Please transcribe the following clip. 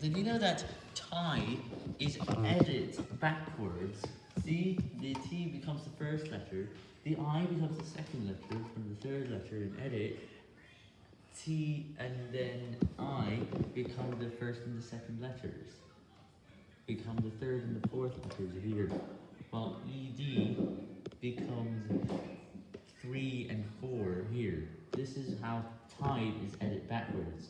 Did you know that tie is added backwards? See, the T becomes the first letter, the I becomes the second letter, and the third letter in edit, T and then I become the first and the second letters, become the third and the fourth letters here, while ED becomes 3 and 4 here. This is how tie is edited backwards.